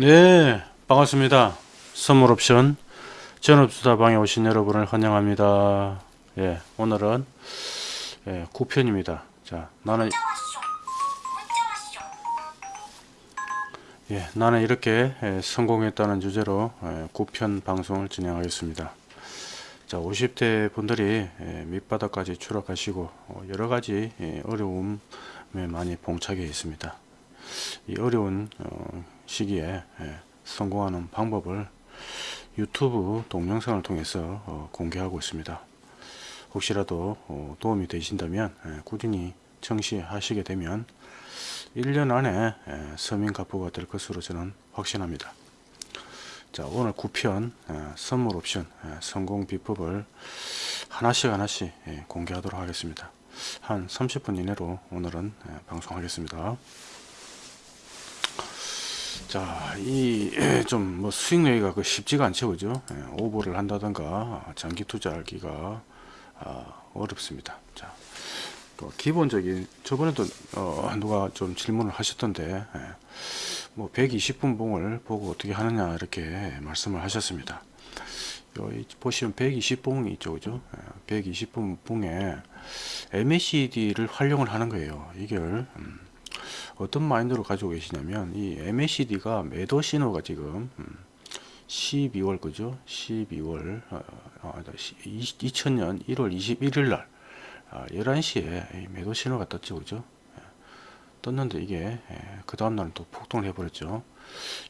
네 반갑습니다. 선물 옵션 전업투자방에 오신 여러분을 환영합니다. 예 오늘은 예, 9편입니다. 자 나는 예 나는 이렇게 예, 성공했다는 주제로 예, 9편 방송을 진행하겠습니다. 자 50대 분들이 예, 밑바닥까지 추락하시고 어, 여러가지 예, 어려움에 많이 봉착해 있습니다. 이 어려운 어, 시기에 예, 성공하는 방법을 유튜브 동영상을 통해서 어, 공개하고 있습니다. 혹시라도 어, 도움이 되신다면 예, 꾸준히 청시하시게 되면 1년 안에 예, 서민가부가 될 것으로 저는 확신합니다. 자 오늘 9편 예, 선물 옵션 예, 성공 비법을 하나씩 하나씩 예, 공개하도록 하겠습니다. 한 30분 이내로 오늘은 예, 방송하겠습니다. 자, 이 좀 뭐 수익 내기가 그 쉽지가 않죠, 그죠? 예, 오버를 한다던가 장기 투자하기가 아, 어렵습니다. 자, 또 기본적인 저번에도 어, 누가 좀 질문을 하셨던데 예, 뭐 120분 봉을 보고 어떻게 하느냐 이렇게 말씀을 하셨습니다. 여기 보시면 120봉이 있죠, 그죠? 120분 봉에 MACD를 활용을 하는 거예요. 이걸 음, 어떤 마인드로 가지고 계시냐면 이 MACD가 매도 신호가 지금 12월 그죠? 12월 어, 어, 2000년 1월 21일 날 11시에 아, 매도 신호가 떴죠 그죠? 예. 떴는데 이게 예, 그 다음날은 또 폭등을 해버렸죠.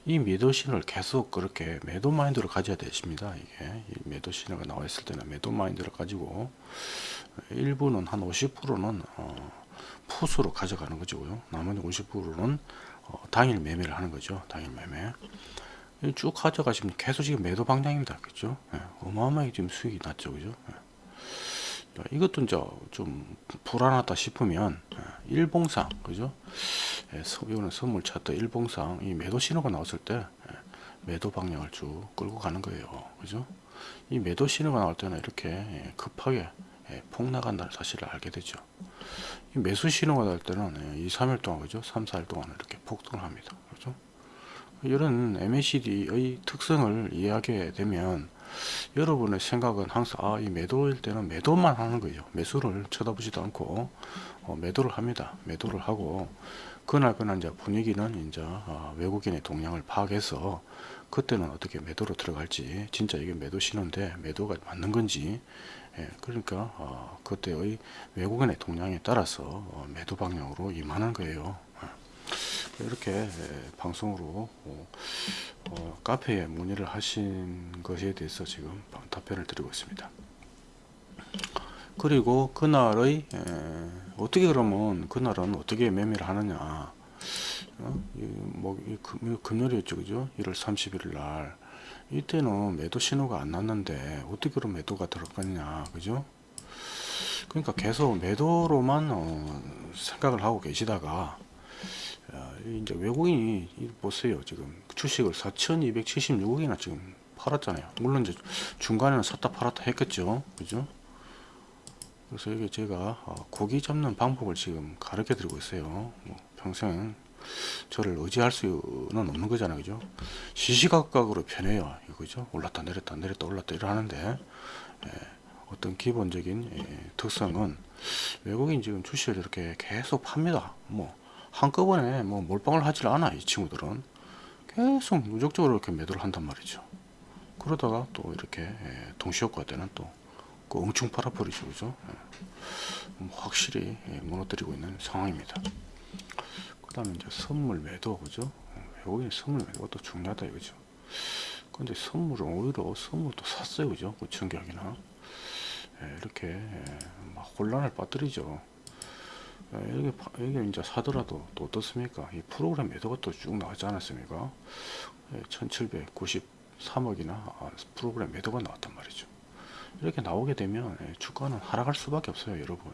이 매도 신호를 계속 그렇게 매도 마인드로 가져야 되십니다 이게. 매도 신호가 나와 있을 때는 매도 마인드를 가지고 일부는 한 50%는 어, 푸스로 가져가는 거죠. 나머지 50%는 어, 당일 매매를 하는 거죠. 당일 매매. 쭉 가져가시면 계속 지금 매도 방향입니다. 그죠? 예, 어마어마하게 지금 수익이 났죠. 그죠? 예. 이것도 이제 좀 불안하다 싶으면 예, 일봉상 그죠? 예, 이거는 선물 차트 일봉상 이 매도 신호가 나왔을 때 예, 매도 방향을 쭉 끌고 가는 거예요. 그죠? 이 매도 신호가 나올 때는 이렇게 예, 급하게 예, 폭 나간다는 사실을 알게 되죠. 매수 신호가 날 때는 2, 예, 3일 동안 그죠? 3, 4일 동안 이렇게 폭등을 합니다. 그죠? 이런 MACD의 특성을 이해하게 되면 여러분의 생각은 항상 아, 이 매도일 때는 매도만 하는 거죠. 매수를 쳐다보지도 않고 어, 매도를 합니다. 매도를 하고 그날 그날 이제 분위기는 이제 어, 외국인의 동향을 파악해서 그때는 어떻게 매도로 들어갈지 진짜 이게 매도 신호인데 매도가 맞는 건지 예, 그러니까 어, 그때의 외국인의 동향에 따라서 어, 매도 방향으로 임하는 거예요. 예. 이렇게 예, 방송으로 어, 어, 카페에 문의를 하신 것에 대해서 지금 답변을 드리고 있습니다. 그리고 그날의 에, 어떻게 그러면 그날은 어떻게 매매를 하느냐 어? 이, 뭐, 금요일이었죠 그죠? 1월 31일 날. 이때는 매도 신호가 안 났는데 어떻게 그런 매도가 들어갔냐 그죠? 그러니까 계속 매도로만 어, 생각을 하고 계시다가 어, 이제 외국인이 보세요 지금. 주식을 4276억이나 지금 팔았잖아요. 물론 이제 중간에는 샀다 팔았다 했겠죠 그죠? 그래서 이게 제가 어, 고기 잡는 방법을 지금 가르쳐 드리고 있어요. 뭐 평생 저를 의지할 수는 없는 거잖아요. 그죠? 시시각각으로 변해요. 이거죠? 올랐다 내렸다 내렸다 올랐다 이러는데 예, 어떤 기본적인 예, 특성은 외국인 지금 주식을 이렇게 계속 팝니다. 뭐 한꺼번에 뭐 몰빵을 하질 않아 이 친구들은. 계속 누적적으로 이렇게 매도를 한단 말이죠. 그러다가 또 이렇게 예, 동시효과 때는 또그 엉충 팔아버리죠. 그죠? 예, 확실히 예, 무너뜨리고 있는 상황입니다 그 다음에 이제 선물 매도 그죠? 외국인 선물 매도가 중요하다 이거죠. 근데 선물은 오히려 선물도 샀어요 그죠? 그 청약이나. 예, 이렇게 예, 막 혼란을 빠뜨리죠. 예, 여기, 여기 이제 사더라도 또 어떻습니까? 이 프로그램 매도가 또 쭉 나왔지 않았습니까? 예, 1793억이나 아, 프로그램 매도가 나왔단 말이죠 이렇게 나오게 되면 예, 주가는 하락할 수밖에 없어요 여러분.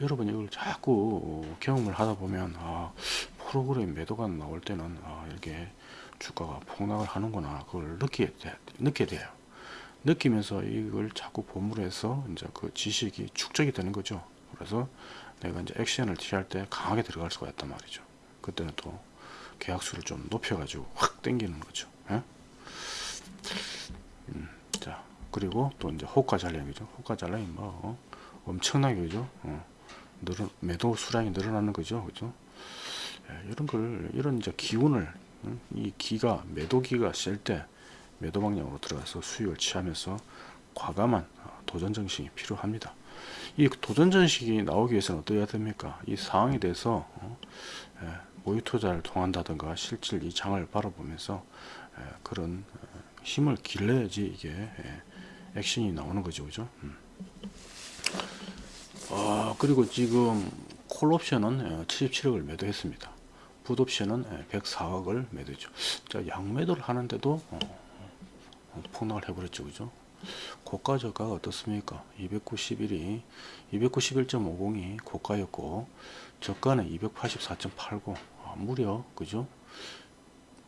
여러분 이걸 자꾸 경험을 하다 보면 아 프로그램 매도가 나올 때는 아 이렇게 주가가 폭락을 하는구나. 그걸 느끼게, 느끼게 돼요. 느끼면서 이걸 자꾸 본물 해서 이제 그 지식이 축적이 되는 거죠. 그래서 내가 이제 액션을 취할 때 강하게 들어갈 수가 있단 말이죠. 그때는 또 계약수를 좀 높여 가지고 확 당기는 거죠. 예? 그리고 또 이제 호가 잔량이죠. 호가 잔량이 뭐 어, 엄청나게 그죠. 어, 늘어 매도 수량이 늘어나는 거죠. 그죠. 예, 이런 걸 이런 이제 기운을 음, 이 기가 매도 기가 셀 때 매도 방향으로 들어가서 수익을 취하면서 과감한 어, 도전 정신이 필요합니다. 이 도전 정신이 나오기 위해서는 어떻게 됩니까? 이 상황에 대해서 어, 예, 모의 투자를 통한다든가 실질 이 장을 바라보면서 예, 그런 어, 힘을 길러야지 이게 예, 액션이 나오는 거죠, 그죠? 음. 아 그리고 지금 콜 옵션은 77억을 매도했습니다. 풋 옵션은 104억을 매도했죠. 자 양매도를 하는데도 어, 어, 폭락을 해버렸죠, 그죠? 고가 저가가 어떻습니까? 291이 291.50이 고가였고 저가는 284.89 아, 무려 그죠?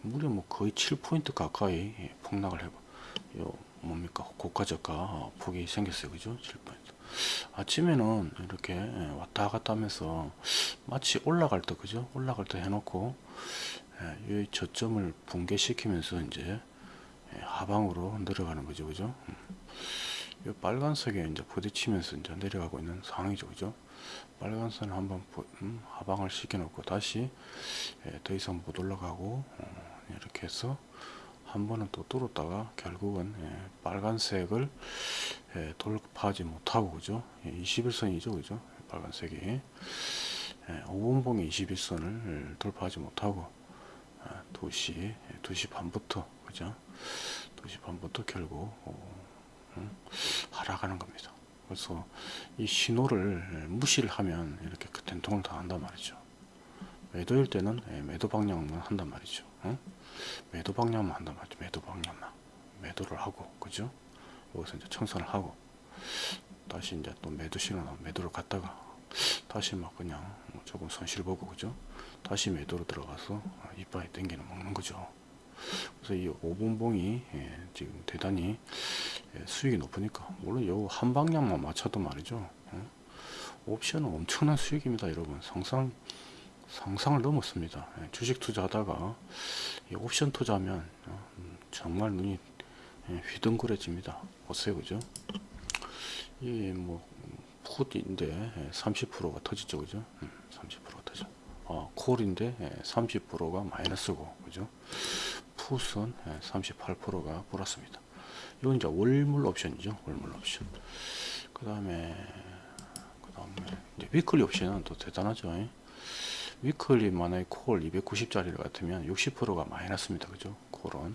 무려 뭐 거의 7포인트 가까이 예, 폭락을 해봐. 요 뭡니까? 고가 저가 폭이 생겼어요. 그죠? 7포인트. 아침에는 이렇게 예, 왔다 갔다 하면서 마치 올라갈 때 그죠? 올라갈 때 해놓고 예, 이 저점을 붕괴시키면서 이제 예, 하방으로 내려가는 거죠, 그죠? 음. 이 빨간색에 이제 부딪히면서 이제 내려가고 있는 상황이죠, 그죠? 빨간선을 한번 부- 음, 하방을 시켜놓고 다시 예, 더 이상 못 올라가고 어, 이렇게 해서 한 번은 또 뚫었다가 결국은 예, 빨간색을 예, 돌파하지 못하고 그죠? 예, 21선이죠, 그죠? 빨간색이 예, 5분봉의 21선을 돌파하지 못하고 아, 2시, 예, 2시 반부터 그죠? 2시 반부터 결국 어, 음, 하락하는 겁니다. 그래서 이 신호를 무시를 하면 이렇게 그 된통을 당한단 말이죠. 매도일 때는 예, 매도 방향만 한단 말이죠. 응? 매도 방향만 한단 말이죠. 매도 방향만 매도를 하고 그죠? 여기서 이제 청산을 하고 다시 이제 또 매도 신호 매도를 갔다가 다시 막 그냥 뭐 조금 손실 보고 그죠? 다시 매도로 들어가서 이빨이 땡기는 먹는 거죠. 그래서 이 5분봉이 예, 지금 대단히 예, 수익이 높으니까 물론 요 한 방향만 맞춰도 말이죠. 어? 옵션은 엄청난 수익입니다, 여러분. 상상 상상을 넘었습니다. 예, 주식 투자하다가 이 옵션 투자하면 어, 음, 정말 눈이 예, 휘둥그레집니다. 보세요, 그죠? 이뭐 풋인데 30%가 터지죠, 그죠? 음, 30%가 터져. 어, 콜인데 30%가 마이너스고, 그죠? 풋은 38%가 플러스입니다. 이건 이제 월물 옵션이죠. 월물 옵션. 그 다음에, 그 다음에, 위클리 옵션은 또 대단하죠. 예? 위클리 만약에 콜 290짜리 같으면 60%가 마이너스입니다. 그죠? 콜은.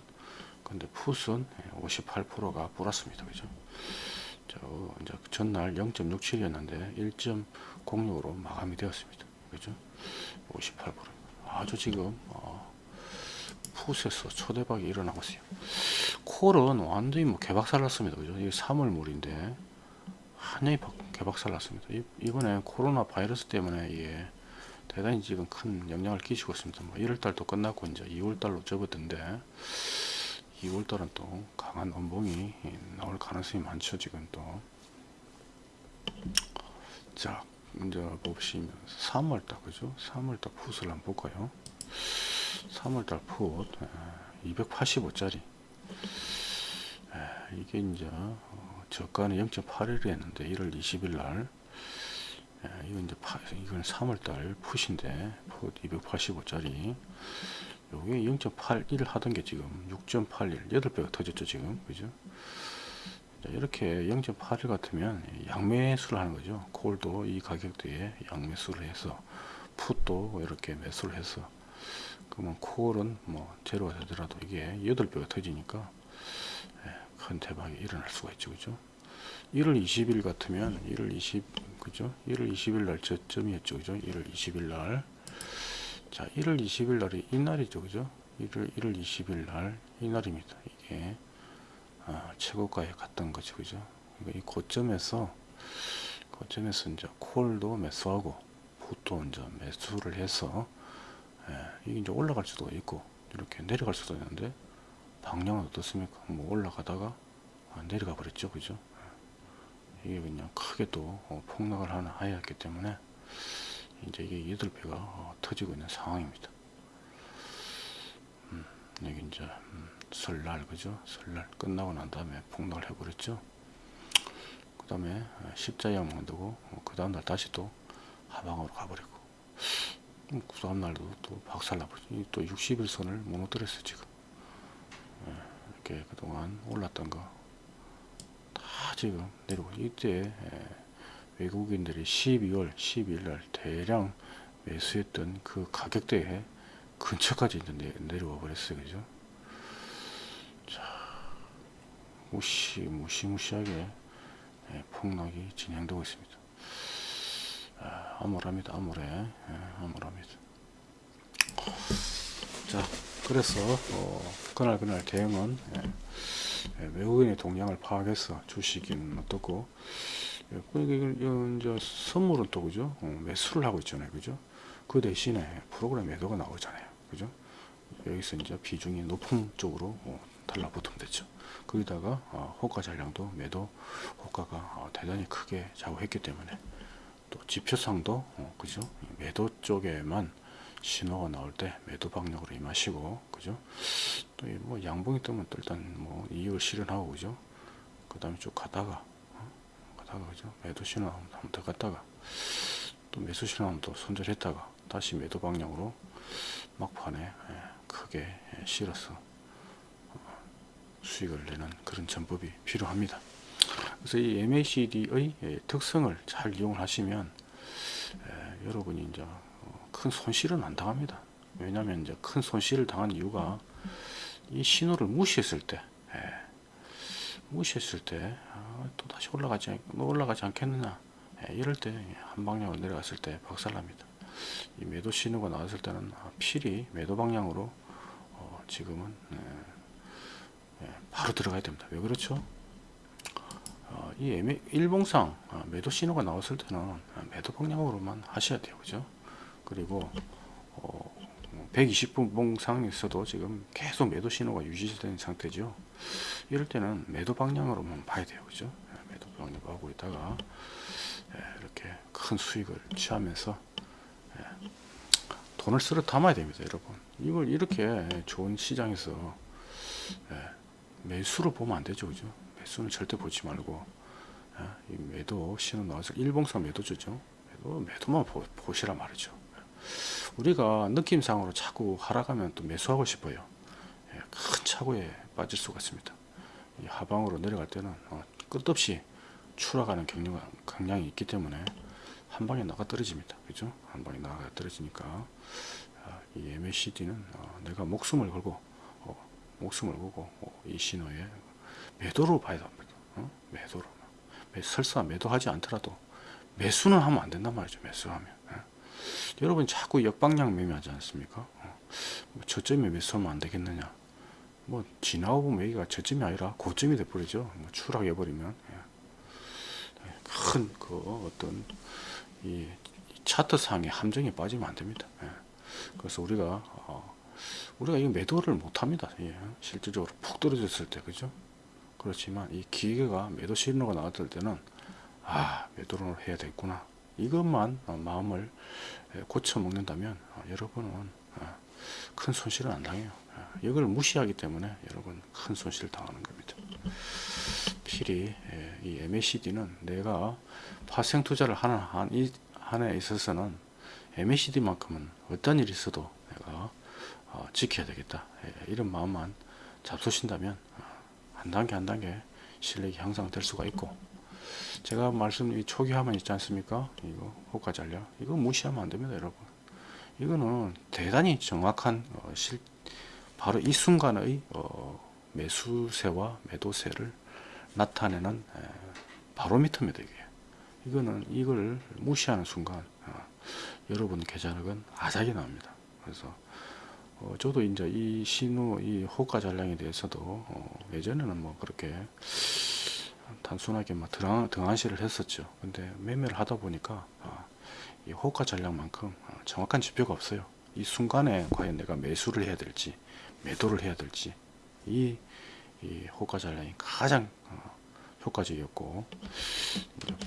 근데 풋은 58%가 플러스입니다. 그죠? 저, 이제 전날 0.67이었는데 1.06으로 마감이 되었습니다. 그죠? 58%. 아주 지금, 어, 풋에서 초대박이 일어나고 있어요. 콜은 완전히 뭐 개박살 났습니다. 그죠? 이게 3월물인데, 완전히 개박살 났습니다. 이, 이번에 코로나 바이러스 때문에 이게 대단히 지금 큰 영향을 끼치고 있습니다. 뭐 1월달도 끝났고, 이제 2월달로 접어든데, 2월달은 또 강한 원봉이 나올 가능성이 많죠. 지금 또. 자, 먼저 보시면 3월달, 그죠? 3월달 풋을 한번 볼까요? 3월달 풋 285짜리 이게 이제 어, 저가는 0.81이 했는데 1월 20일 날 이건 이제 파, 이건 3월달 풋인데 풋 285짜리. 요게 0.81 하던 게 지금 6.81 8배가 터졌죠 지금. 그죠? 자, 이렇게 0.81 같으면 양매수를 하는 거죠. 콜도 이 가격대에 양매수를 해서 풋도 이렇게 매수를 해서 그러면 콜은 뭐 제로가 되더라도 이게 8배가 터지니까 예, 큰 대박이 일어날 수가 있죠. 그죠 1월 20일 같으면 1월 20 그죠 1월 20일 날 저점이었죠 그죠 1월 20일 날 자, 1월 20일 날이 이날이죠, 그죠? 1월, 1월 20일 날 이날입니다. 이게 아, 최고가에 갔던 거죠, 그죠? 그러니까 이 고점에서 고점에서 이제 콜도 매수하고 풋도 이제 매수를 해서 예, 이게 이제 올라갈 수도 있고 이렇게 내려갈 수도 있는데 방향은 어떻습니까? 뭐 올라가다가 아, 내려가 버렸죠, 그죠? 예, 이게 그냥 크게 또 어, 폭락을 하나 하였기 때문에 이제 이게 8배가 어, 터지고 있는 상황입니다. 여기 이제 음, 설날 그죠? 설날 끝나고 난 다음에 폭락을 해버렸죠. 그 다음에 십자형 만들고 어, 그 다음날 다시 또 하방으로 가버리고. 음, 그 다음날도 또 박살나버리죠 이또 60일선을 무너뜨렸어요 지금. 예, 이렇게 그동안 올랐던 거. 다 지금 내려오고 이때 예, 외국인들이 12월 12일 날 대량 매수했던 그 가격대에 근처까지 이제 내, 내려와 버렸어요. 그죠? 자 무시 무시무시하게 예, 폭락이 진행되고 있습니다. 아, 암울합니다. 암울해. 예, 암울합니다. 자 그래서 어, 그날 그날 대응은 예, 예, 외국인의 동향을 파악해서 주식은 어떻고 예, 그 이거 이제 선물은 또 그죠? 어, 매수를 하고 있잖아요. 그죠? 그 대신에 프로그램 매도가 나오잖아요. 그죠? 여기서 이제 비중이 높은 쪽으로 어, 달라붙으면 되죠. 거기다가 어, 호가 잔량도 매도 호가가 어, 대단히 크게 좌우했기 때문에 또 지표상도 어, 그죠? 매도 쪽에만 신호가 나올 때 매도 방향으로 임하시고 그죠 또 뭐 양봉이 뜨면 또 일단 뭐 이익을 실현하고 그죠 그 다음에 쭉 가다가 어? 가다가 그죠 매도 신호 한번 더 갔다가 또 매수 신호 한번 또 손절했다가 다시 매도 방향으로 막판에 예, 크게 예, 실어서 어, 수익을 내는 그런 전법이 필요합니다. 그래서 이 MACD의 예, 특성을 잘 이용을 하시면 예, 여러분이 이제 어, 큰 손실은 안 당합니다. 왜냐하면 이제 큰 손실을 당한 이유가 이 신호를 무시했을 때, 예, 무시했을 때, 아, 또 다시 올라가지, 않- 뭐 올라가지 않겠느냐. 예, 이럴 때 한 방향으로 내려갔을 때 박살납니다. 이 매도 신호가 나왔을 때는 아, 필히 매도 방향으로 어, 지금은 예, 예, 바로 들어가야 됩니다. 왜 그렇죠? 어, 이 일봉상 아, 매도 신호가 나왔을 때는 아, 매도 방향으로만 하셔야 돼요. 그죠? 그리고 어, 120분 봉상에서도 지금 계속 매도 신호가 유지되는 상태죠. 이럴 때는 매도 방향으로만 봐야 돼요. 그죠? 예, 매도 방향으로 하고 있다가 예, 이렇게 큰 수익을 취하면서 예, 돈을 쓸어 담아야 됩니다. 여러분. 이걸 이렇게 좋은 시장에서 예, 매수로 보면 안 되죠. 그죠? 매수는 절대 보지 말고 매도 신호 나와서 일봉상 매도주죠. 매도, 매도만 보, 보시라 말이죠. 우리가 느낌상으로 자꾸 하락하면 또 매수하고 싶어요. 예, 큰 차고에 빠질 수가 있습니다. 이 하방으로 내려갈 때는 어, 끝없이 추락하는 경향, 경향이 있기 때문에 한 방에 나가 떨어집니다. 그죠? 한 방에 나가 떨어지니까 아, 이 MACD는 어, 내가 목숨을 걸고 어, 목숨을 걸고 어, 이 신호에 매도로 봐야 합니다. 어? 매도로. 매- 설사 매도하지 않더라도 매수는 하면 안 된단 말이죠. 매수하면. 예. 여러분 자꾸 역방향 매매하지 않습니까? 어, 뭐 저점에 매수하면 안 되겠느냐? 뭐 지나고 보면 여기가 저점이 아니라 고점이 돼버리죠. 뭐 추락해버리면 예. 큰그 어떤 이 차트상의 함정에 빠지면 안 됩니다. 예. 그래서 우리가 어, 우리가 이 매도를 못합니다. 예. 실질적으로 푹 떨어졌을 때 그죠? 그렇지만 이 기계가 매도 신호가 나왔을 때는 아 매도를 해야 되겠구나 이것만 어, 마음을 예, 고쳐 먹는다면 어, 여러분은 어, 큰 손실은 안 당해요. 어, 이걸 무시하기 때문에 여러분 큰 손실 당하는 겁니다. 필히 예, 이 MACD는 내가 파생 투자를 하는 한에 있어서는 MACD만큼은 어떤 일이 있어도 내가 어, 지켜야 되겠다 예, 이런 마음만 잡수신다면 어, 한 단계 한 단계 실력이 향상될 수가 있고 제가 말씀 이 초기 화면 있지 않습니까? 이거 호가 잔량 이거 무시하면 안 됩니다 여러분. 이거는 대단히 정확한 어, 실 바로 이 순간의 어, 매수세와 매도세를 나타내는 에, 바로미터입니다 이게. 이거는 이걸 무시하는 순간 어, 여러분 계좌력은 아작이 납니다. 그래서 어, 저도 이제 이 신호 이 호가 잔량에 대해서도 어, 예전에는 뭐 그렇게 단순하게 막 등한, 등한시를 했었죠 근데 매매를 하다 보니까 아, 이 호가 잔량만큼 어, 정확한 지표가 없어요 이 순간에 과연 내가 매수를 해야 될지 매도를 해야 될지 이, 이 호가 잔량이 가장 어, 효과적이었고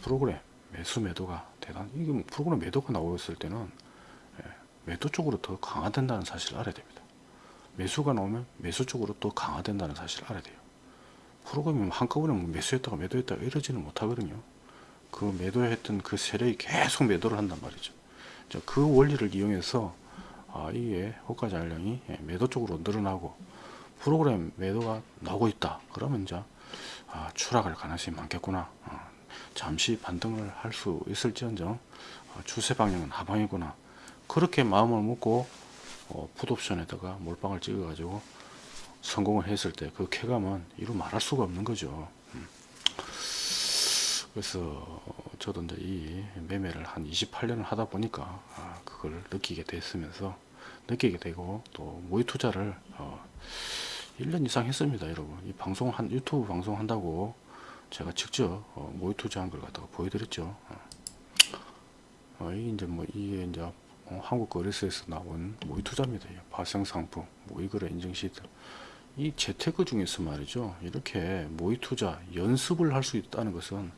프로그램 매수 매도가 대단 이게 뭐 프로그램 매도가 나오었을 때는 예, 매도 쪽으로 더 강화된다는 사실을 알아야 됩니다. 매수가 나오면 매수 쪽으로 또 강화된다는 사실을 알아야 돼요. 프로그램이 한꺼번에 뭐 매수했다가 매도했다가 이러지는 못하거든요. 그 매도했던 그 세력이 계속 매도를 한단 말이죠. 자, 그 원리를 이용해서 아, 이게 호가 잔량이 예, 매도 쪽으로 늘어나고 프로그램 매도가 나오고 있다. 그러면 이제 아, 추락할 가능성이 많겠구나. 어, 잠시 반등을 할 수 있을지언정 어, 추세 방향은 하방이구나. 그렇게 마음을 먹고 어, 풋옵션에다가 몰빵을 찍어 가지고 성공을 했을 때 그 쾌감은 이루 말할 수가 없는 거죠. 음. 그래서 저도 이제 이 매매를 한 28년을 하다 보니까 아, 그걸 느끼게 됐으면서 느끼게 되고 또 모의 투자를 어, 1년 이상 했습니다, 여러분. 이 방송 한 유튜브 방송 한다고 제가 직접 어, 모의 투자한 걸 갖다가 보여드렸죠. 어. 어, 이 이제 뭐 이게 이제 어, 한국 거래소에서 나온 모의 투자입니다. 이 발생 상품, 모의 거래 인증 시트. 이 재테크 중에서 말이죠. 이렇게 모의 투자 연습을 할 수 있다는 것은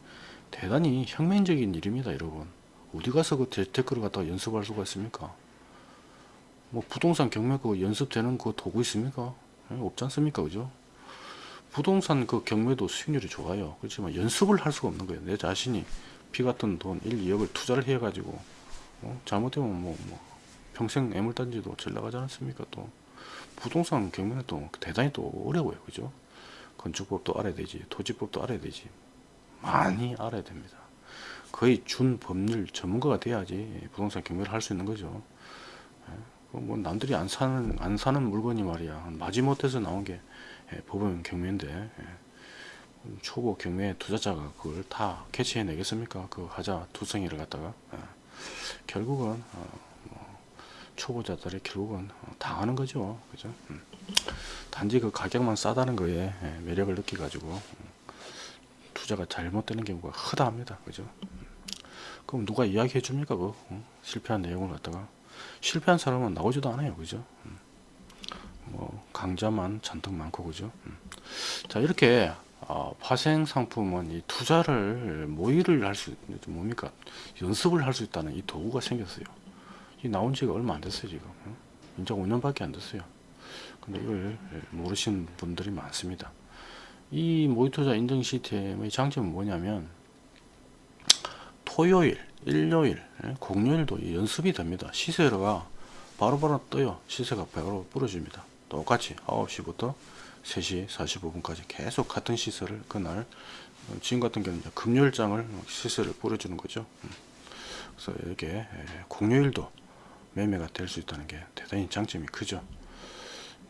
대단히 혁명적인 일입니다, 여러분. 어디 가서 그 재테크를 갖다가 연습할 수가 있습니까? 뭐 부동산 경매 그 연습되는 그 도구 있습니까? 예, 없지 않습니까, 그죠? 부동산 그 경매도 수익률이 좋아요. 그렇지만 연습을 할 수가 없는 거예요. 내 자신이 피 같은 돈 1, 2억을 투자를 해 가지고 어? 잘못되면 뭐, 뭐 평생 애물단지도 잘 나가지 않습니까? 또 부동산 경매는 또 대단히 또 어려워요, 그죠? 건축법도 알아야 되지, 토지법도 알아야 되지, 많이 알아야 됩니다. 거의 준 법률 전문가가 돼야지 부동산 경매를 할 수 있는 거죠. 예, 그뭐 남들이 안 사는 안 사는 물건이 말이야 마지못해서 나온 게 예, 법원 경매인데 예, 초보 경매 투자자가 그걸 다 캐치해 내겠습니까? 그 하자 투성이를 갖다가 예, 결국은 어, 뭐 초보자들이 결국은 어, 당하는 거죠, 그죠? 음. 단지 그 가격만 싸다는 거에 예, 매력을 느끼 가지고 음, 투자가 잘못되는 경우가 허다합니다, 그죠? 음. 그럼 누가 이야기해 줍니까? 그 어? 실패한 내용을 갖다가 실패한 사람은 나오지도 않아요, 그죠? 음. 뭐 강자만 잔뜩 많고 그죠? 음. 자 이렇게 어, 파생 상품은 이 투자를 모의를 할 수 뭡니까 연습을 할 수 있다는 이 도구가 생겼어요. 이 나온 지가 얼마 안 됐어요 지금. 어? 이제 5년밖에 안 됐어요. 근데 이걸 모르시는 분들이 많습니다. 이 모의투자 인증 시스템의 장점은 뭐냐면 토요일, 일요일, 예, 공휴일도 이 연습이 됩니다. 시세가 바로바로 떠요. 시세가 바로 부러집니다. 똑같이 9시부터 3시 45분까지 계속 같은 시세를 그날 어, 지금 같은 경우는 금요일장을 시세를 뿌려주는 거죠. 음. 그래서 이렇게 예, 공휴일도 매매가 될 수 있다는 게 대단히 장점이 크죠.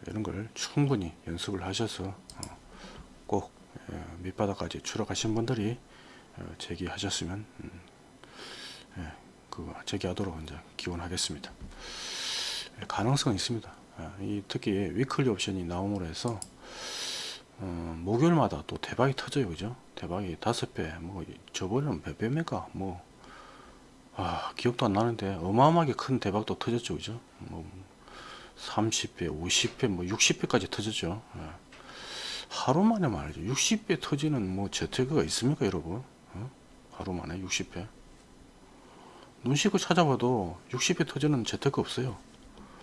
이런 걸 충분히 연습을 하셔서 어, 꼭 예, 밑바닥까지 추락하신 분들이 어, 제기하셨으면 음, 예, 그 제기하도록 이제 기원하겠습니다. 예, 가능성은 있습니다. 예, 이 특히 위클리 옵션이 나옴으로 해서 어, 목요일마다 또 대박이 터져요, 그죠? 대박이 다섯 배, 뭐 저번에는 몇 배입니까? 뭐 아, 기억도 안 나는데 어마어마하게 큰 대박도 터졌죠, 그죠? 뭐 30배, 50배, 뭐 60배까지 터졌죠. 예. 하루 만에 말이죠. 60배 터지는 뭐 재테크가 있습니까, 여러분? 어? 하루 만에 60배. 눈 씻고 찾아봐도 60배 터지는 재테크 없어요.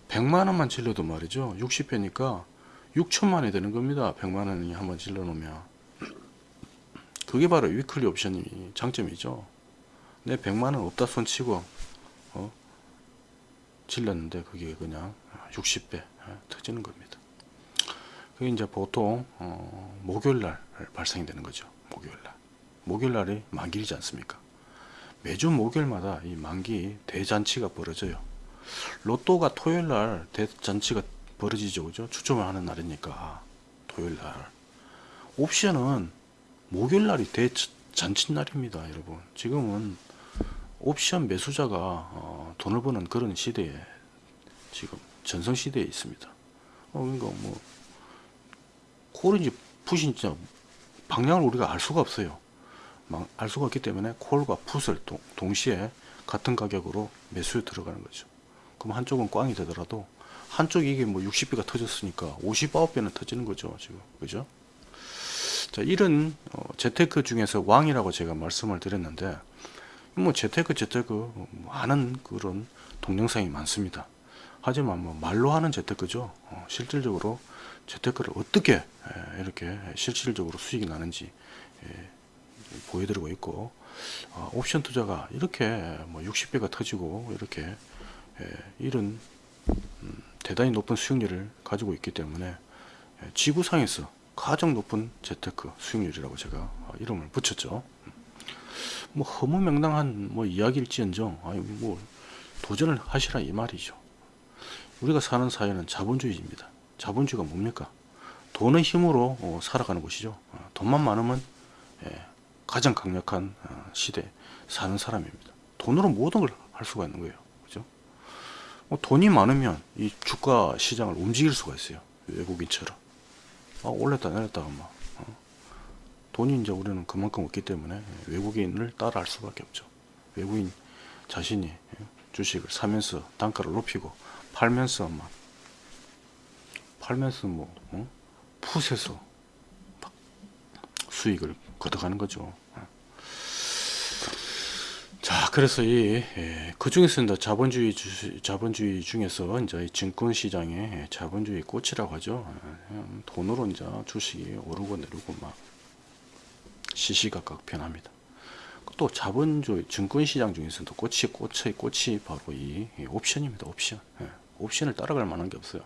100만 원만 질러도 말이죠. 60배니까 6천만 원이 되는 겁니다. 100만 원이 한번 질러 놓으면. 그게 바로 위클리 옵션이 장점이죠. 내 100만 원 없다 손치고 어? 질렀는데 그게 그냥 60배 어, 터지는 겁니다. 그게 이제 보통 어, 목요일 날 발생이 되는 거죠. 목요일 날. 목요일 날이 만기이지 않습니까? 매주 목요일마다 이 만기 대잔치가 벌어져요. 로또가 토요일 날 대잔치가 벌어지죠. 그죠? 추첨을 하는 날이니까 토요일 날. 옵션은 목요일 날이 대잔치 날입니다, 여러분. 지금은 옵션 매수자가 어, 돈을 버는 그런 시대에 지금 전성 시대에 있습니다. 어, 그러니까 뭐 콜인지 풋인지 방향을 우리가 알 수가 없어요. 막알 수가 없기 때문에 콜과 풋을 동, 동시에 같은 가격으로 매수에 들어가는 거죠. 그럼 한쪽은 꽝이 되더라도 한쪽이 이게 뭐 60배가 터졌으니까 59배는 터지는 거죠. 지금. 그죠? 자, 이런 어, 재테크 중에서 왕이라고 제가 말씀을 드렸는데 뭐 재테크 재테크 많은 그런 동영상이 많습니다. 하지만 뭐 말로 하는 재테크죠. 어, 실질적으로 재테크를 어떻게 에, 이렇게 실질적으로 수익이 나는지 예, 보여드리고 있고 어, 옵션 투자가 이렇게 뭐 60배가 터지고 이렇게 예, 이런 음, 대단히 높은 수익률을 가지고 있기 때문에 예, 지구상에서 가장 높은 재테크 수익률이라고 제가 어, 이름을 붙였죠. 뭐 허무맹랑한 뭐 이야기일지언정 아니 뭐 도전을 하시라 이 말이죠. 우리가 사는 사회는 자본주의입니다. 자본주의가 뭡니까? 돈의 힘으로 어, 살아가는 곳이죠. 어, 돈만 많으면 예, 가장 강력한 어, 시대 사는 사람입니다. 돈으로 모든 걸 할 수가 있는 거예요. 그죠? 뭐 돈이 많으면 이 주가 시장을 움직일 수가 있어요. 외국인처럼. 아, 올렸다 내렸다가 막 어. 돈이 이제 우리는 그만큼 없기 때문에 외국인을 따라할 수밖에 없죠. 외국인 자신이 예, 주식을 사면서 단가를 높이고 팔면서 막 팔면서 뭐 어? 풋에서 막 수익을 걷어가는 거죠. 자, 그래서 이, 그 중에서 이제 자본주의 주, 자본주의 중에서 이제 이 증권 시장의 자본주의 꽃이라고 하죠. 예, 돈으로 이제 주식이 오르고 내리고 막 시시각각 변합니다. 또 자본주의 증권 시장 중에서도 꽃이 꽃의 꽃이 바로 이, 이 옵션입니다. 옵션. 예, 옵션을 따라갈 만한 게 없어요.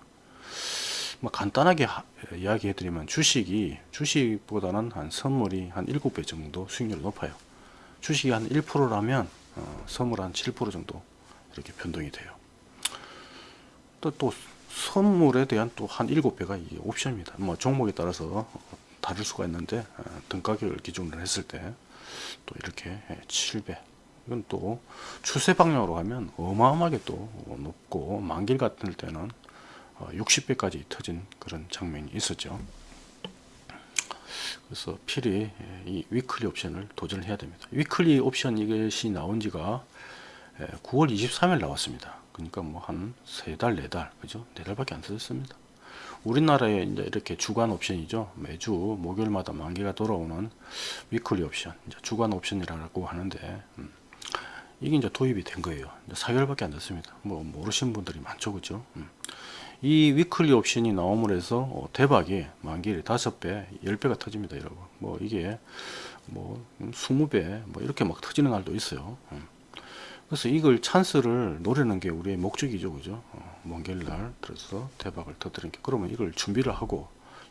뭐 간단하게 하, 이야기해 드리면 주식이 주식보다는 한 선물이 한 7배 정도 수익률이 높아요. 주식이 한 1%라면 어, 선물 한 7% 정도 이렇게 변동이 돼요. 또, 또 선물에 대한 또 한 7배가 이 옵션입니다. 뭐 종목에 따라서 다를 수가 있는데 어, 등가격을 기준으로 했을 때 또 이렇게 7배 이건 또 추세 방향으로 가면 어마어마하게 또 높고 만기일 같은 때는 60배까지 어, 터진 그런 장면이 있었죠. 그래서 필히 이 weekly 옵션을 도전을 해야 됩니다. weekly 옵션 이것이 나온 지가 9월 23일 나왔습니다. 그러니까 뭐 한 세 달, 네 달, 그죠? 네 달밖에 안 되었습니다. 우리나라에 이제 이렇게 주간 옵션이죠. 매주 목요일마다 만기가 돌아오는 weekly 옵션, 이제 주간 옵션이라고 하는데, 음, 이게 이제 도입이 된 거예요. 4개월밖에 안 됐습니다. 뭐 모르시는 분들이 많죠, 그죠? 음. 이 weekly 옵션이 나옴으로 해서 어, 대박이 만기를 5배, 10배가 터집니다, 여러분. 뭐 이게 뭐 20배 뭐 이렇게 막 터지는 날도 있어요. 음. 그래서 이걸 찬스를 노리는 게 우리의 목적이죠, 그죠? 어, 만깃날 들어서 대박을 터뜨리는 게 그러면 이걸 준비를 하고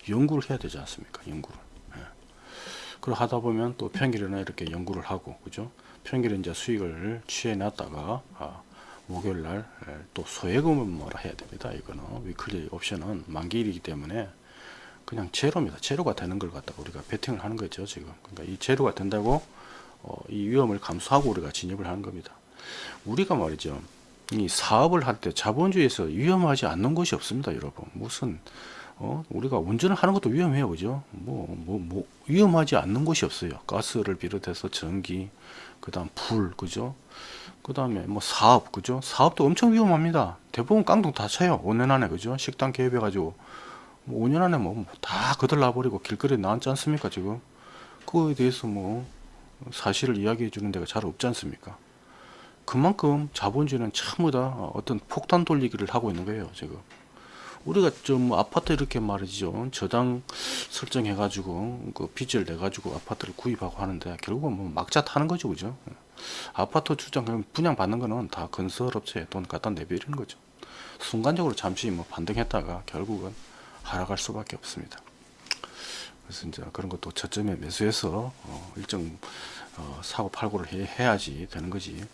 연구를 해야 되지 않습니까? 연구를. 예. 그걸 하다 보면 또 평일에는 이렇게 연구를 하고, 그죠? 평일에 이제 수익을 취해 놨다가 아, 목요일 날또 예, 소액금을 뭐라 해야 됩니다. 이거는 위클리 옵션은 만기일이기 때문에 그냥 제로입니다. 제로가 되는 걸 갖다가 우리가 베팅을 하는 거죠. 지금 그러니까 이 제로가 된다고 어, 이 위험을 감수하고 우리가 진입을 하는 겁니다. 우리가 말이죠. 이 사업을 할 때 자본주의에서 위험하지 않는 것이 없습니다, 여러분. 무슨 어, 우리가 운전을 하는 것도 위험해요, 그죠? 뭐, 뭐, 뭐, 위험하지 않는 곳이 없어요. 가스를 비롯해서 전기, 그 다음 불, 그죠? 그 다음에 뭐 사업, 그죠? 사업도 엄청 위험합니다. 대부분 깡통 다 쳐요. 5년 안에, 그죠? 식당 개업해 가지고, 뭐 5년 안에 뭐 다 거들나 버리고 길거리에 나왔지 않습니까, 지금? 그거에 대해서 뭐 사실을 이야기해 주는 데가 잘 없지 않습니까? 그만큼 자본주의는 전부 다 어떤 폭탄 돌리기를 하고 있는 거예요, 지금. 우리가 좀 아파트 이렇게 말이죠. 저당 설정해 가지고 그 빚을 내 가지고 아파트를 구입하고 하는데 결국은 뭐 막자 타는 거죠. 그죠? 아파트 주장 분양 받는 거는 다 건설업체에 돈 갖다 내버리는 거죠. 순간적으로 잠시 뭐 반등했다가 결국은 하락할 수밖에 없습니다. 그래서 이제 그런 것도 저점에 매수해서 어 일정 어 사고 팔고를 해, 야지 되는 거지.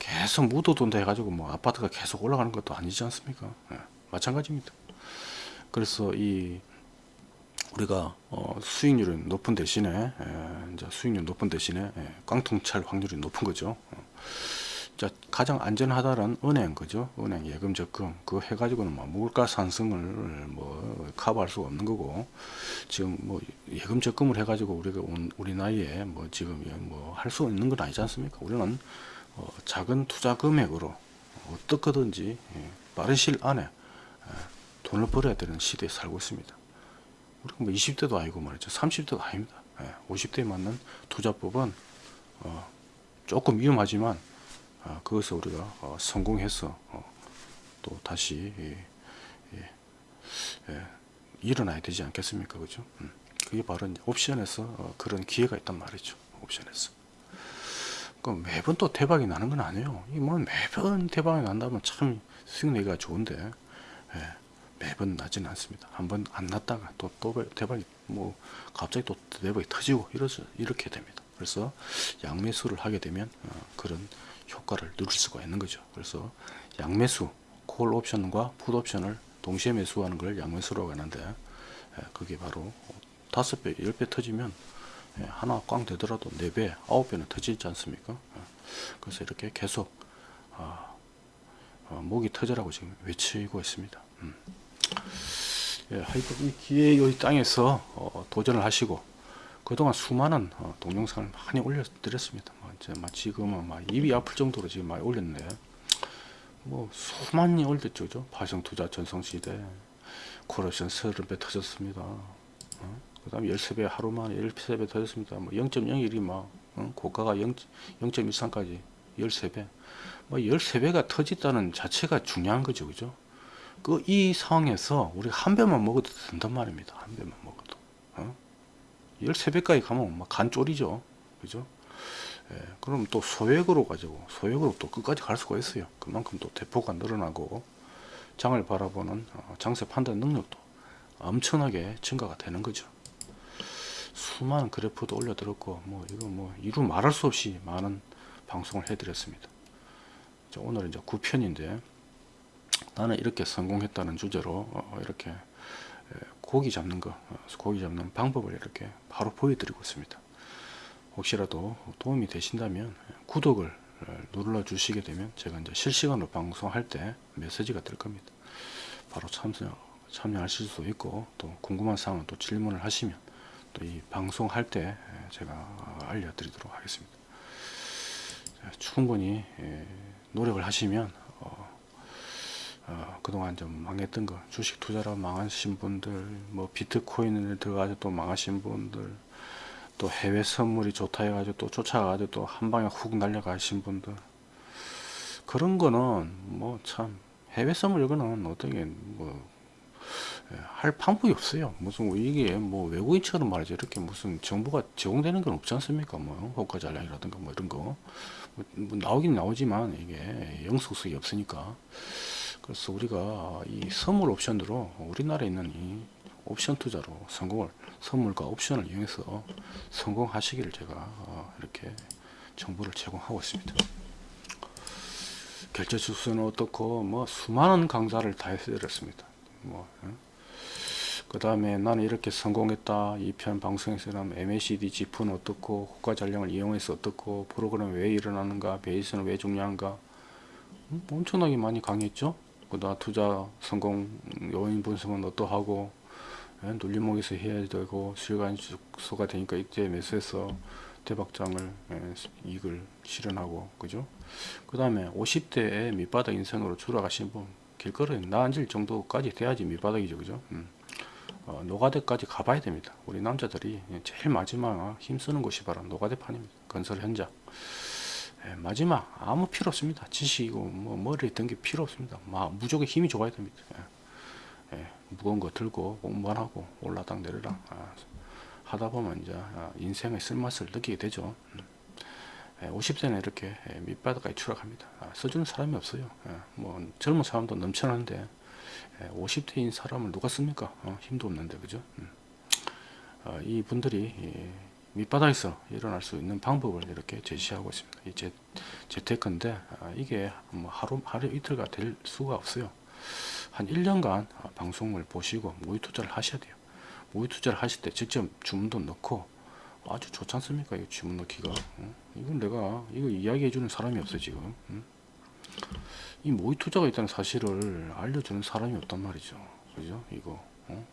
계속 묻어둔다 해가지고 뭐 아파트가 계속 올라가는 것도 아니지 않습니까? 예. 마찬가지입니다. 그래서 이 우리가 어, 수익률은 높은 대신에 에, 이제 수익률 높은 대신에 에, 깡통찰 확률이 높은 거죠. 어. 자, 가장 안전하다는 은행 그죠? 은행 예금 적금 그거 해가지고는 뭐 물가 상승을 뭐 커버할 수가 없는 거고 지금 뭐 예금 적금을 해가지고 우리가 우리 나이에 뭐 지금 뭐 할 수 있는 건 아니지 않습니까? 우리는 어, 작은 투자 금액으로 어떻게든지 예, 빠른 시일 안에 돈을 벌어야 되는 시대에 살고 있습니다. 우리가 뭐 20대도 아니고 말이죠. 30대도 아닙니다. 50대에 맞는 투자법은 어, 조금 위험하지만 어, 그것을 우리가 어, 성공해서 또 다시 예, 예, 예, 일어나야 되지 않겠습니까? 그죠? 음, 그게 바로 옵션에서 어, 그런 기회가 있단 말이죠. 옵션에서. 그 매번 또 대박이 나는 건 아니에요. 이뭐 매번 대박이 난다면 참 수익 내기가 좋은데 예, 매번 나지는 않습니다. 한번 안 났다가 또, 또 대박이 뭐 갑자기 또 대박이 터지고 이러죠. 이렇게 됩니다. 그래서 양매수를 하게 되면 어, 그런 효과를 누릴 수가 있는 거죠. 그래서 양매수, 콜 옵션과 풋 옵션을 동시에 매수하는 걸 양매수라고 하는데 예, 그게 바로 다섯 배, 열배 터지면 예, 하나 꽝 되더라도 네 배, 아홉 배는 터지지 않습니까? 예, 그래서 이렇게 계속 아, 어, 목이 터져라고 지금 외치고 있습니다. 음. 예, 하여튼 이 기회 이 땅에서 어, 도전을 하시고 그동안 수많은 어, 동영상을 많이 올려드렸습니다. 뭐, 이제 막 지금은 막 입이 아플 정도로 지금 많이 올렸는데 뭐 수많이 올렸죠? 파생투자 전성시대 코러션 30배 터졌습니다. 어? 그 다음에 13배 하루 만에 13배 터졌습니다. 뭐 0.01이 막 어? 고가가 0, 0.13까지 13배 뭐 13배가 터졌다는 자체가 중요한 거죠, 그죠? 그 이 상황에서 우리가 한 배만 먹어도 된단 말입니다. 한 배만 먹어도. 어? 13배까지 가면 막간 쪼리죠. 그죠? 예, 그럼 또 소액으로 가지고 소액으로 또 끝까지 갈 수가 있어요. 그만큼 또 대포가 늘어나고 장을 바라보는 어, 장세 판단 능력도 엄청나게 증가가 되는 거죠. 수많은 그래프도 올려드렸고 뭐 이거 뭐 이루 말할 수 없이 많은 방송을 해드렸습니다. 자, 오늘 이제 9편인데 나는 이렇게 성공했다는 주제로 어, 이렇게 고기 잡는 거, 어, 고기 잡는 방법을 이렇게 바로 보여드리고 있습니다. 혹시라도 도움이 되신다면 구독을 어, 눌러 주시게 되면 제가 이제 실시간으로 방송할 때 메시지가 될 겁니다. 바로 참여, 참여하실 수 있고 또 궁금한 사항은 또 질문을 하시면 또 이 방송할 때 제가 알려드리도록 하겠습니다. 충분히 노력을 하시면 어, 그동안 좀 망했던 거 주식 투자로 망하신 분들 뭐 비트코인에 들어가서 또 망하신 분들 또 해외 선물이 좋다 해가지고 또 쫓아가가지고 또 한 방에 훅 날려가신 분들 그런 거는 뭐 참 해외 선물 이거는 어떻게 뭐 할 방법이 없어요. 무슨 이게 뭐 외국인처럼 말이죠. 이렇게 무슨 정보가 제공되는 건 없지 않습니까? 뭐 호가 잔량이라든가 뭐 이런 거 뭐 나오긴 나오지만 이게 영속성이 없으니까 그래서 우리가 이 선물 옵션으로 우리나라에 있는 이 옵션 투자로 성공을 선물과 옵션을 이용해서 성공하시기를 제가 어, 이렇게 정보를 제공하고 있습니다. 결제 주소는 어떻고 뭐 수많은 강좌를 다 해드렸습니다. 뭐 그 다음에 나는 이렇게 성공했다. 이 편 방송에서 는 MACD 지프는 어떻고 호가 전략을 이용해서 어떻고 프로그램 왜 일어나는가 베이스는 왜 중요한가 음, 엄청나게 많이 강의했죠. 그다 투자 성공 요인 분석은 어떠하고 예, 눌림목에서 해야 되고 실간 축소가 되니까 이때 매수해서 대박장을 예, 이익을 실현하고 그죠 그 다음에 50대에 밑바닥 인생으로 줄어가신 분 길거리에 나앉을 정도까지 돼야지 밑바닥이죠 그죠 음. 어, 노가대까지 가봐야 됩니다 우리 남자들이 제일 마지막 힘쓰는 곳이 바로 노가대판입니다 건설 현장 예, 마지막 아무 필요 없습니다. 지식이고 뭐 머리에 든 게 필요 없습니다. 막 무조건 힘이 좋아야 됩니다. 예, 예, 무거운 거 들고 공부만 하고 올라당 내려라 아, 하다 보면 이제 아, 인생의 쓸맛을 느끼게 되죠. 음. 50대는 예, 이렇게 예, 밑바닥까지 추락합니다. 아, 써주는 사람이 없어요. 예, 뭐 젊은 사람도 넘쳐나는데 50대인 사람을 누가 씁니까? 어, 힘도 없는데 그죠? 음. 어, 이 분들이 밑바닥에서 일어날 수 있는 방법을 이렇게 제시하고 있습니다. 이 재, 재테크인데 아, 이게 뭐 하루 하루 이틀가 될 수가 없어요. 한 1년간 아, 방송을 보시고 모의 투자를 하셔야 돼요. 모의 투자를 하실 때 직접 주문도 넣고 아주 좋지 않습니까? 이 주문 넣기가. 어? 이건 내가 이거 이야기해 주는 사람이 없어 지금. 응? 이 모의 투자가 있다는 사실을 알려주는 사람이 없단 말이죠. 그죠? 이거 어?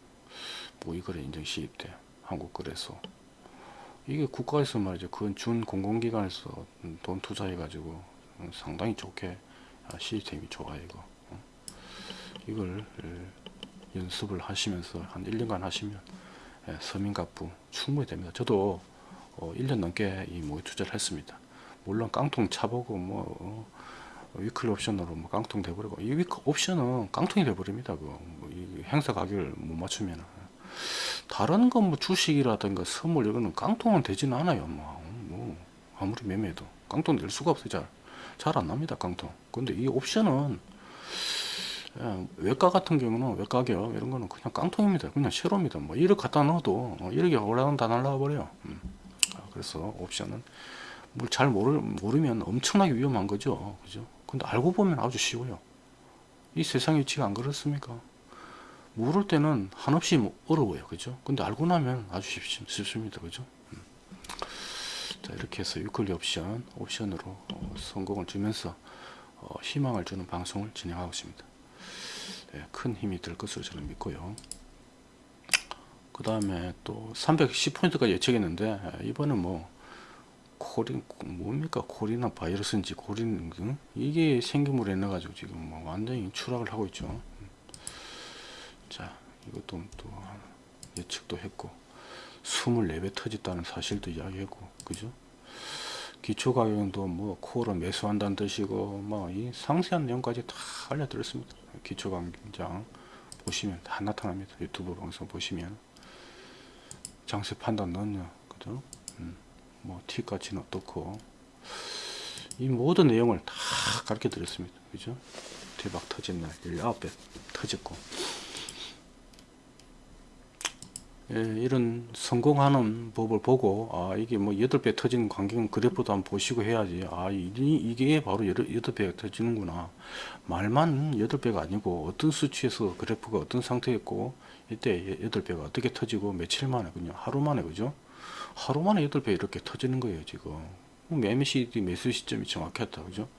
모의거래 인증 시입돼 한국거래소 이게 국가에서 말이죠. 그건 준 공공기관에서 돈 투자해 가지고 상당히 좋게 아, 시스템이 좋아 이거. 어? 이걸 연습을 하시면서 한 1년간 하시면 예, 서민갑부 충분히 됩니다. 저도 1년 어, 넘게 이 모의 투자를 했습니다. 물론 깡통 차보고 뭐 위클리 옵션으로 뭐 깡통 돼버리고 이 위클 옵션은 깡통이 돼버립니다. 뭐이 행사 가격을 못 맞추면 다른 건 뭐 주식이라든가 선물 이거는 깡통은 되지는 않아요. 뭐, 뭐 아무리 매매해도 깡통 낼 수가 없어요. 잘잘 안 납니다. 깡통. 근데 이 옵션은 예, 외가 같은 경우는 외가 가격 이런 거는 그냥 깡통입니다. 그냥 शे로입니다. 뭐 1억 갖다 넣어도 어, 1억이 올라가면 다 날라가 버려요. 음. 아, 그래서 옵션은 뭘 잘 모르, 모르면 엄청나게 위험한 거죠. 그죠? 근데 알고 보면 아주 쉬워요. 이 세상 위치가 안 그렇습니까? 모를 때는 한없이 뭐 어려워요. 그죠? 근데 알고 나면 아주 쉽, 쉽습니다. 그죠? 음. 자, 이렇게 해서 유클리 옵션, 옵션으로 어, 성공을 주면서 어, 희망을 주는 방송을 진행하고 있습니다. 네, 큰 힘이 될 것으로 저는 믿고요. 그 다음에 또 310포인트까지 예측했는데 이번엔 뭐 코린 뭡니까 코리나 바이러스인지 코린 그? 이게 생기물에 넣어 가지고 지금 뭐 완전히 추락을 하고 있죠. 자 이것도 또 예측도 했고 24배 터졌다는 사실도 이야기했고 그죠? 기초 가격도 뭐 코어로 매수한다는 뜻이고 뭐 이 상세한 내용까지 다 알려드렸습니다. 기초 강장 보시면 다 나타납니다. 유튜브 방송 보시면 장세 판단 넣냐 그죠? 음, 뭐 T가치는 어떻고. 이 모든 내용을 다 가르쳐 드렸습니다. 그죠? 대박 터진 날 19배 터졌고. 예, 이런 성공하는 법을 보고 아 이게 뭐 8배 터지는 광경 그래프도 한번 보시고 해야지. 아 이, 이게 바로 8배가 터지는구나. 말만 8배가 아니고 어떤 수치에서 그래프가 어떤 상태였고 이때 8배가 어떻게 터지고 며칠 만에 그냥 하루 만에 그죠 하루 만에 8배 이렇게 터지는 거예요 지금 MACD 매수 시점이 정확했다 그죠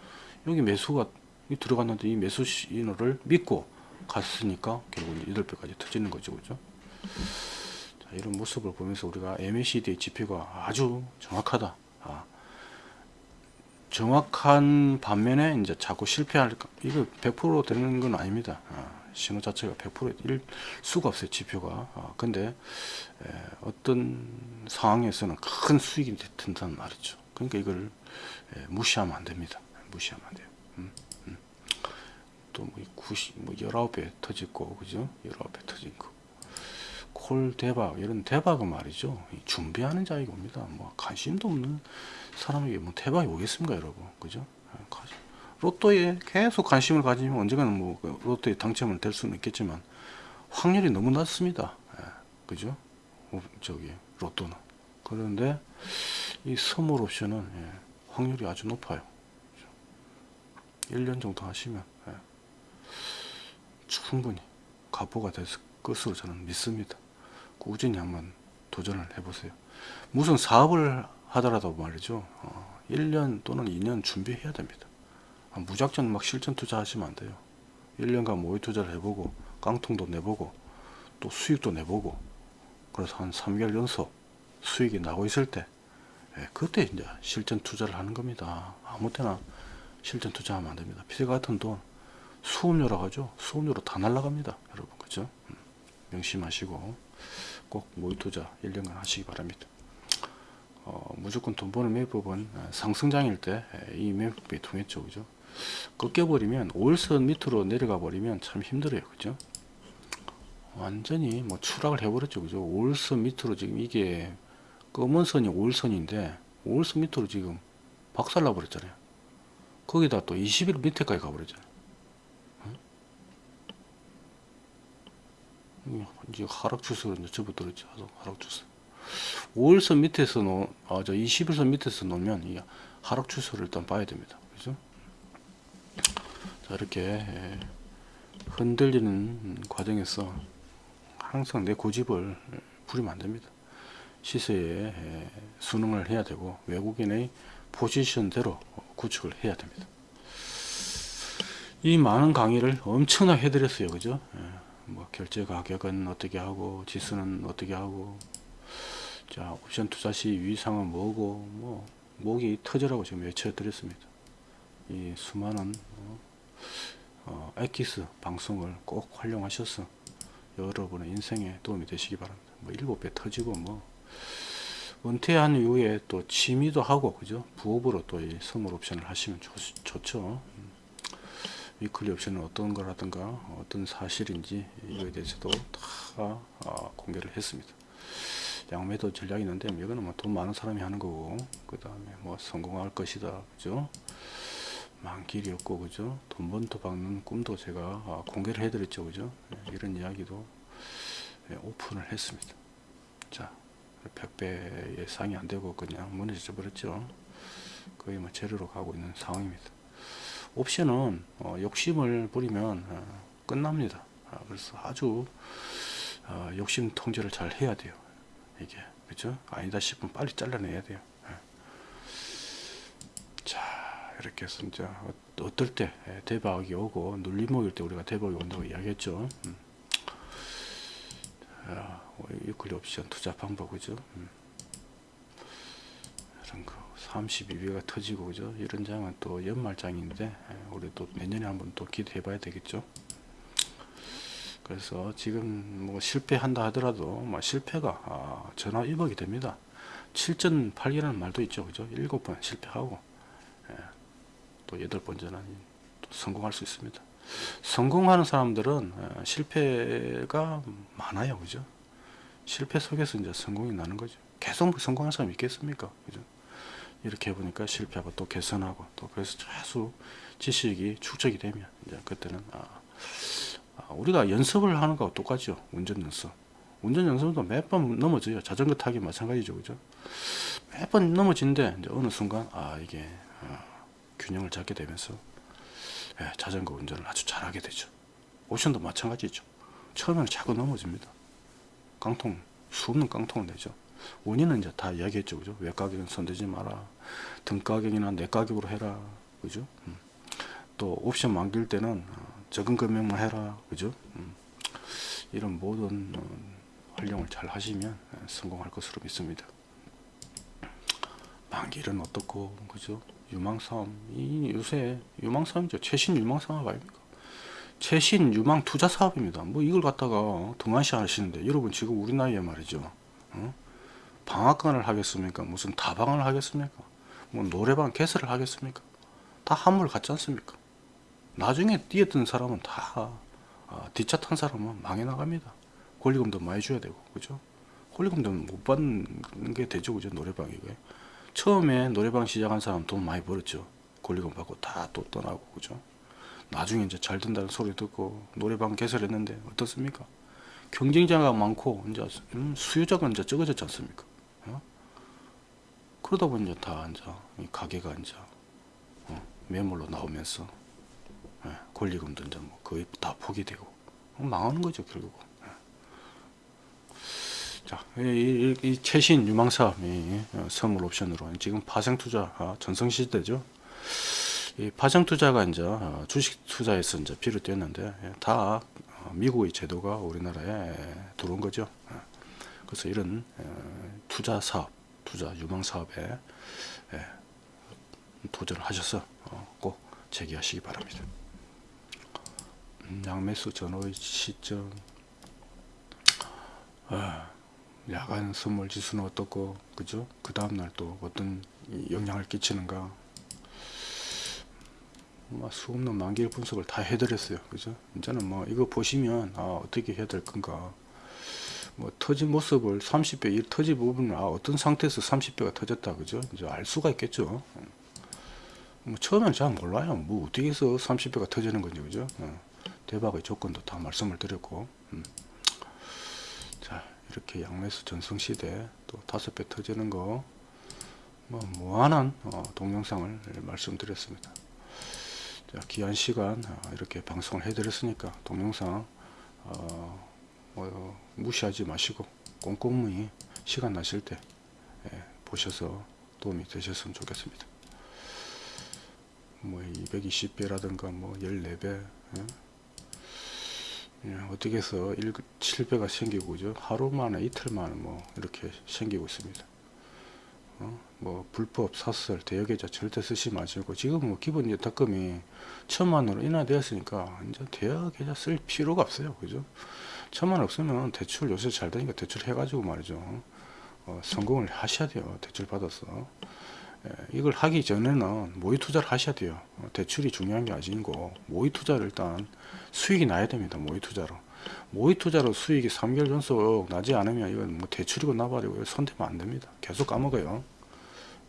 여기 매수가 들어갔는데 이 매수 신호를 믿고 갔으니까 결국 8배까지 터지는 거죠 그죠 자, 이런 모습을 보면서 우리가 MACD의 지표가 아주 정확하다. 아, 정확한 반면에 이제 자꾸 실패할 이거 100% 되는 건 아닙니다. 아, 신호 자체가 100%일 수가 없어요 지표가. 아, 근데 에, 어떤 상황에서는 큰 수익이 된다는 말이죠. 그러니까 이걸 에, 무시하면 안 됩니다. 무시하면 안 돼요. 음, 음. 또뭐 90, 뭐 19배 터지고 그죠? 19배 터진 거. 콜 대박 이런 대박은 말이죠 준비하는 자에게 옵니다 뭐 관심도 없는 사람에게 뭐 대박이 오겠습니까 여러분 그죠 로또에 계속 관심을 가지면 언젠가는 뭐그 로또에 당첨은 될 수는 있겠지만 확률이 너무 낮습니다 예, 그죠 어, 저기 로또는 그런데 이 선물 옵션은 예, 확률이 아주 높아요 1년 정도 하시면 예, 충분히 가보가 될 것으로 저는 믿습니다 꾸준히 한번 도전을 해보세요. 무슨 사업을 하더라도 말이죠. 어, 1년 또는 2년 준비해야 됩니다. 아, 무작정 막 실전 투자하시면 안 돼요. 1년간 모의 투자를 해보고 깡통도 내보고 또 수익도 내보고 그래서 한 3개월 연속 수익이 나고 있을 때 예, 그때 이제 실전 투자를 하는 겁니다. 아무 때나 실전 투자하면 안 됩니다. 피세 같은 돈 수업료라고 하죠. 수업료로 다 날라갑니다. 여러분 그죠? 음, 명심하시고 꼭 모의 투자 1년간 하시기 바랍니다. 어, 무조건 돈 버는 매법은 상승장일 때 이 매법이 통했죠. 그죠? 꺾여버리면 5일선 밑으로 내려가 버리면 참 힘들어요. 그죠? 완전히 뭐 추락을 해버렸죠. 그죠? 5일선 밑으로 지금 이게 검은 선이 5일선인데 5일선 밑으로 지금 박살나 버렸잖아요. 거기다 또 20일 밑에까지 가버렸잖아요. 이제 하락 추세로 이제 접어들었죠. 하락 추세. 5일선 밑에서 놓, 아, 저 21선 밑에서 놓으면 이 하락 추세를 일단 봐야 됩니다. 그죠? 자, 이렇게 예, 흔들리는 과정에서 항상 내 고집을 부리면 안 됩니다. 시세에 예, 순응을 해야 되고 외국인의 포지션대로 구축을 해야 됩니다. 이 많은 강의를 엄청나게 해드렸어요. 그죠? 예. 뭐 결제 가격은 어떻게 하고 지수는 어떻게 하고 자 옵션 투자 시 유의사항은 뭐고 뭐 목이 터져라고 지금 외쳐 드렸습니다 이 수많은 어, 어, 엑기스 방송을 꼭 활용하셔서 여러분의 인생에 도움이 되시기 바랍니다 뭐 일곱 배 터지고 뭐 은퇴한 이후에 또 취미도 하고 그죠 부업으로 또 이 선물 옵션을 하시면 좋, 좋죠 음. 위클리 옵션은 어떤 거라든가 어떤 사실인지 이거에 대해서도 다 어, 공개를 했습니다. 양매도 전략이 있는데 이거는 뭐 돈 많은 사람이 하는 거고 그 다음에 뭐 성공할 것이다 그죠 만길이 없고 그죠? 돈 번도 박는 꿈도 제가 아, 공개를 해드렸죠 그죠? 예, 이런 이야기도 예, 오픈을 했습니다. 자 100배 예상이 안 되고 그냥 무너져 버렸죠. 거의 뭐 제로로 가고 있는 상황입니다. 옵션은 어, 욕심을 부리면 어, 끝납니다. 아, 그래서 아주 어, 욕심 통제를 잘 해야 돼요. 이게 그죠? 아니다 싶으면 빨리 잘라내야 돼요. 예. 자 이렇게 어- 어떨 때 예, 대박이 오고 눌림목일 때 우리가 대박이 온다고 이야기했죠. 음. 자, 유클리 옵션 투자 방법 그죠? 음. 이런 거 32배가 터지고 그죠? 이런 장은 또 연말장인데 예, 우리 또 내년에 한번 또 기대해 봐야 되겠죠? 그래서 지금 뭐 실패한다 하더라도 뭐 실패가 아, 전화 1억이 됩니다. 7전 8기라는 말도 있죠 그죠? 7번 실패하고 예, 또 8번째는 또 성공할 수 있습니다. 성공하는 사람들은 예, 실패가 많아요. 그죠? 실패 속에서 이제 성공이 나는 거죠. 계속 성공한 사람이 있겠습니까? 그죠? 이렇게 해보니까 실패하고 또 개선하고 또 그래서 계속 지식이 축적이 되면 이제 그때는 아, 아, 우리가 연습을 하는 거하고 똑같죠. 운전 연습. 운전 연습도 몇 번 넘어져요. 자전거 타기 마찬가지죠. 그죠? 몇 번 넘어진데 이제 어느 순간 아 이게 어, 균형을 잡게 되면서 예, 자전거 운전을 아주 잘하게 되죠. 옵션도 마찬가지죠. 처음에는 자꾸 넘어집니다. 깡통 수없는 깡통을 내죠. 원인은 이제 다 이야기했죠. 그죠? 외가격은 손대지 마라. 등가격이나 내가격으로 해라. 그죠? 음. 또 옵션 만길 때는 어, 적은 금액만 해라. 그죠? 음. 이런 모든 어, 활용을 잘 하시면 예, 성공할 것으로 믿습니다. 만길은 어떻고 그죠 유망사업 이 요새 유망사업이죠. 최신 유망사업 아닙니까? 최신 유망 투자 사업입니다. 뭐 이걸 갖다가 등한시 하시는데 여러분 지금 우리 나이에 말이죠. 어? 방학관을 하겠습니까? 무슨 다방을 하겠습니까? 뭐 노래방 개설을 하겠습니까? 다 한물 같지 않습니까? 나중에 뛰어든 사람은 다 아, 뒷차 탄 사람은 망해 나갑니다. 권리금도 많이 줘야 되고 그죠? 권리금도 못 받는 게 되죠 그죠? 노래방 이거 처음에 노래방 시작한 사람 돈 많이 벌었죠 권리금 받고 다 또 떠나고 그죠 나중에 이제 잘 된다는 소리 듣고 노래방 개설했는데 어떻습니까 경쟁자가 많고 이제 음, 수요자가 이제 적어졌지 않습니까 어? 그러다 보니 이제 다 이제 이 가게가 이제 어, 매물로 나오면서 예, 권리금도 이제 뭐 거의 다 포기되고 어, 망하는 거죠 결국. 예. 자, 이, 이, 이 최신 유망 사업이 어, 선물 옵션으로 지금 파생 투자 아, 전성 시대죠. 이 파생 투자가 이제 어, 주식 투자에서 이제 비롯됐는데 예, 다 어, 미국의 제도가 우리나라에 들어온 거죠. 예. 그래서 이런 어, 투자 사업, 투자 유망 사업에 예, 도전을 하셔서 어, 꼭 제기하시기 바랍니다. 음, 양매수 전후의 시점 아, 야간 선물 지수는 어떻고 그죠? 그 다음날 또 어떤 영향을 끼치는가 뭐 수없는 만기일 분석을 다 해드렸어요 그죠? 이제는 뭐 이거 보시면 아 어떻게 해야 될 건가 뭐 터진 모습을 30배 이 터진 부분을 아 어떤 상태에서 30배가 터졌다 그죠? 이제 알 수가 있겠죠 뭐 처음엔 잘 몰라요 뭐 어떻게 해서 30배가 터지는 건지 그죠? 어. 대박의 조건도 다 말씀을 드렸고 음. 자 이렇게 양매수 전성시대 또 다섯 배 터지는 거 뭐 무한한 어, 동영상을 말씀드렸습니다 자, 귀한 시간 어, 이렇게 방송을 해드렸으니까 동영상 어, 뭐, 무시하지 마시고 꼼꼼히 시간 나실 때 예, 보셔서 도움이 되셨으면 좋겠습니다 뭐 220배라든가 뭐 14배 예? 예, 어떻게 해서 1, 7배가 생기고 그죠? 하루 만에 이틀 만에 뭐 이렇게 생기고 있습니다. 어? 뭐 불법 사설 대여계좌 절대 쓰지 마시고 지금 뭐 기본 예탁금이 천만 원으로 인하되었으니까 이제 대여계좌 쓸 필요가 없어요. 그죠? 천만 원 없으면 대출 요새 잘 되니까 대출 해가지고 말이죠. 어, 성공을 하셔야 돼요. 대출 받아서. 예, 이걸 하기 전에는 모의 투자를 하셔야 돼요. 어, 대출이 중요한 게 아니고 모의 투자를 일단 수익이 나야 됩니다. 모의 투자로. 모의 투자로 수익이 3개월 연속 나지 않으면 이건 뭐 대출이고 나발이고 손대면 안 됩니다. 계속 까먹어요.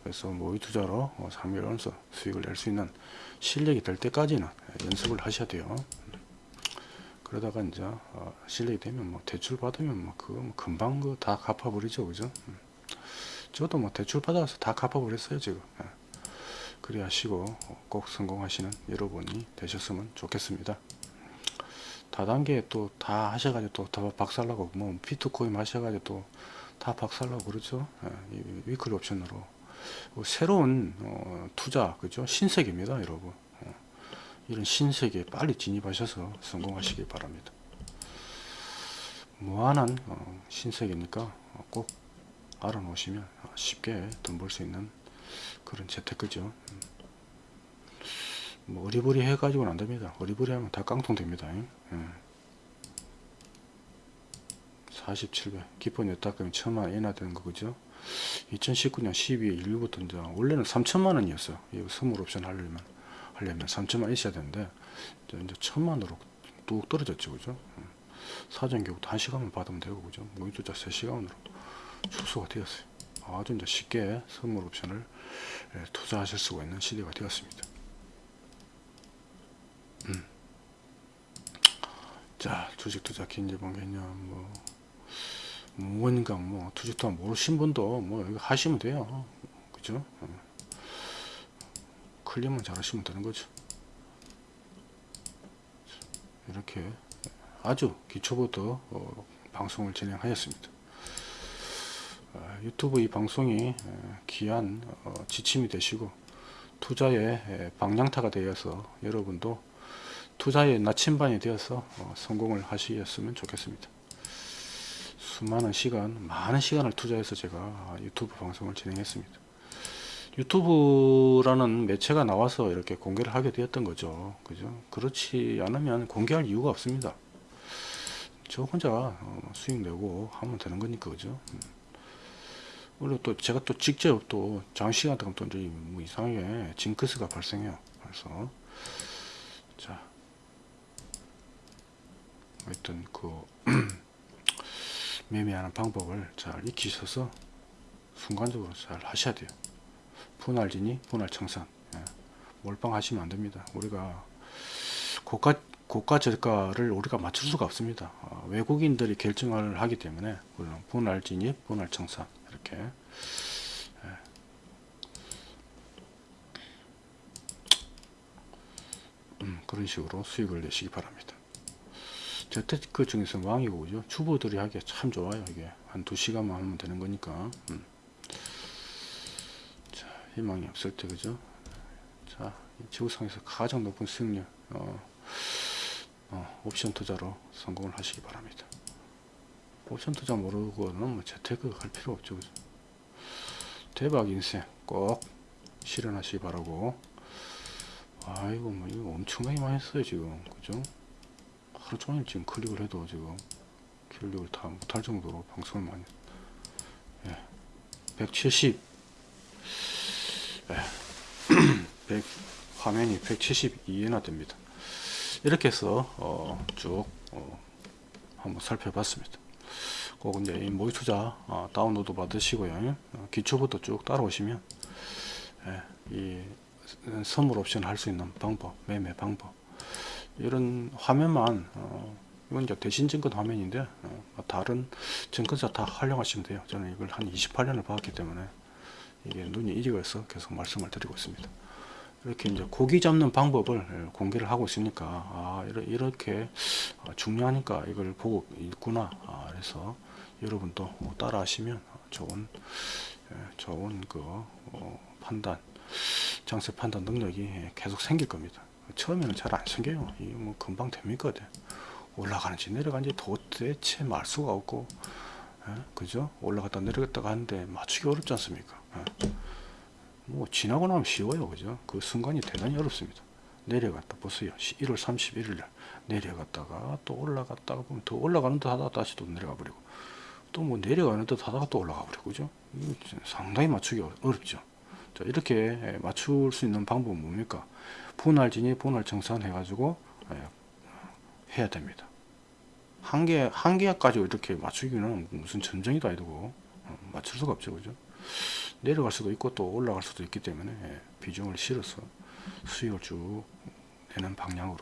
그래서 모의 투자로 어, 3개월 연속 수익을 낼 수 있는 실력이 될 때까지는 연습을 하셔야 돼요. 그러다가 이제 어, 실력이 되면 뭐 대출 받으면 뭐 그거 뭐 금방 그 다 갚아버리죠, 그죠? 음. 저도 뭐 대출 받아서 다 갚아버렸어요 지금. 예. 그리 하시고 꼭 성공하시는 여러분이 되셨으면 좋겠습니다. 다단계 또 다 하셔가지고 또 다 박살나고 뭐 비트코인 하셔가지고 또 다 박살나고 그렇죠. 예. 이 위클 옵션으로 뭐 새로운 어, 투자 그죠 신세계입니다 여러분. 어. 이런 신세계에 빨리 진입하셔서 성공하시길 바랍니다. 무한한 어, 신세계니까 어, 꼭 알아 놓으시면 쉽게 돈 벌 수 있는 그런 재테크죠. 음. 뭐 어리버리 해 가지고는 안 됩니다. 어리버리 하면 다 깡통 됩니다. 음. 47배 기본 여타금이 천만 원 이나 되는 거 그죠? 2019년 12월 1일부터 이제 원래는 3천만 원이었어요. 이 선물 옵션 하려면 하려면 3천만 원 있어야 되는데 이제, 천만으로 뚝 떨어졌죠, 그죠? 음. 사전 교육도 한 시간만 받으면 되고 그죠? 모의 투자 3시간으로 축소가 되었어요. 아주 이제 쉽게 선물 옵션을 예, 투자하실 수가 있는 시대가 되었습니다. 음. 자, 주식 투자 긴제본 개념 뭐 뭔가 뭐 투자 투자 모르신 분도 뭐 하시면 돼요. 그죠? 어. 클릭만 잘 하시면 되는 거죠. 이렇게 아주 기초부터 어, 방송을 진행하였습니다. 어, 유튜브 이 방송이 어, 귀한 어, 지침이 되시고 투자의 에, 방향타가 되어서 여러분도 투자의 나침반이 되어서 어, 성공을 하시었으면 좋겠습니다. 수많은 시간, 많은 시간을 투자해서 제가 유튜브 방송을 진행했습니다. 유튜브라는 매체가 나와서 이렇게 공개를 하게 되었던 거죠. 그죠? 그렇지 않으면 공개할 이유가 없습니다. 저 혼자 어, 수익 내고 하면 되는 거니까, 그죠? 음. 그리고 또 제가 또 직접 또 장시간 동안 또 뭐 이상하게 징크스가 발생해요. 그래서 자 하여튼 그 매매하는 방법을 잘 익히셔서 순간적으로 잘 하셔야 돼요. 분할진이 분할 청산 예. 몰빵 하시면 안 됩니다. 우리가 고가 고가 저가를 우리가 맞출 수가 없습니다. 어, 외국인들이 결정을 하기 때문에 물론 분할 진입 분할 청산 이렇게 예. 음, 그런 식으로 수익을 내시기 바랍니다. 재테크 중에서 왕이고 그죠? 주부들이 하기에 참 좋아요 이게 한 두시간만 하면 되는 거니까 음. 자 희망이 없을 때 그죠? 자 지구상에서 가장 높은 수익률 어, 어, 옵션 투자로 성공을 하시기 바랍니다 옵션 투자 모르고는 뭐 재테크 할 필요 없죠 그죠? 대박 인생 꼭 실현하시기 바라고 아이고 뭐 이거 엄청나게 많이 했어요 지금 그죠? 하루 종일 지금 클릭을 해도 지금 클릭을 다 못할 정도로 방송을 많이 예. 170 예. 100, 화면이 172나 됩니다 이렇게 해서 어, 쭉 어, 한번 살펴봤습니다 꼭 이제 이 모의 투자 어, 다운로드 받으시고요. 어, 기초부터 쭉 따라오시면 예, 이 선물 옵션 할 수 있는 방법 매매 방법. 이런 화면만 어, 이건 이제 대신 증권 화면인데 어, 다른 증권사 다 활용하시면 돼요. 저는 이걸 한 28년을 봤기 때문에 이게 눈이 익어서 계속 말씀을 드리고 있습니다. 이렇게 이제 고기 잡는 방법을 예, 공개를 하고 있으니까 아 이렇게 중요하니까 이걸 보고 있구나 아, 그래서 여러분도 뭐 따라 하시면 좋은 예, 좋은 그 어, 판단 장세 판단 능력이 계속 생길 겁니다 처음에는 잘 안 생겨요. 이게 뭐 금방 됩니까? 올라가는지 내려가는지 도대체 말 수가 없고, 에? 예? 그죠? 올라갔다 내려갔다 가는데 맞추기 어렵지 않습니까? 에? 예? 뭐 지나고 나면 쉬워요, 그죠? 그 순간이 대단히 어렵습니다. 내려갔다 보세요. 1월 31일 날 내려갔다가 또 올라갔다가 보면 더 올라가는 듯 하다가 다시 또 내려가 버리고 또 뭐 내려가는 듯 하다가 또 올라가 버리고 그죠? 상당히 맞추기 어렵죠. 자, 이렇게 맞출 수 있는 방법은 뭡니까? 분할진이 분할청산 해 가지고 예, 해야 됩니다. 한 개, 한 개까지 이렇게 맞추기는 무슨 전쟁이도 아니고 어, 맞출 수가 없죠. 그죠? 내려갈 수도 있고 또 올라갈 수도 있기 때문에 예, 비중을 실어서 수익을 쭉 내는 방향으로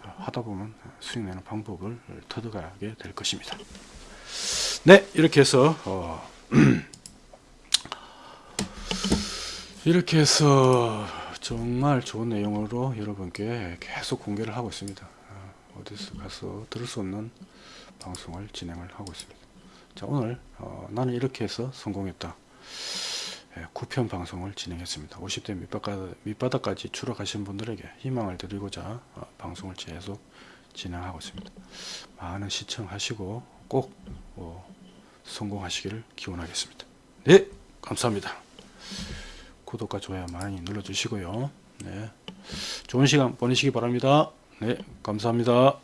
하다 보면 수익 내는 방법을 터득하게 될 것입니다. 네, 이렇게 해서 어, 이렇게 해서 정말 좋은 내용으로 여러분께 계속 공개를 하고 있습니다. 어, 어디서 가서 들을 수 없는 방송을 진행을 하고 있습니다. 자, 오늘 어, 나는 이렇게 해서 성공했다. 예, 9편 방송을 진행했습니다. 50대 밑바닥, 밑바닥까지 추락하신 분들에게 희망을 드리고자 어, 방송을 계속 진행하고 있습니다. 많은 시청하시고 꼭 어, 성공하시기를 기원하겠습니다. 네, 감사합니다. 구독과 좋아요 많이 눌러주시고요. 네, 좋은 시간 보내시기 바랍니다. 네, 감사합니다.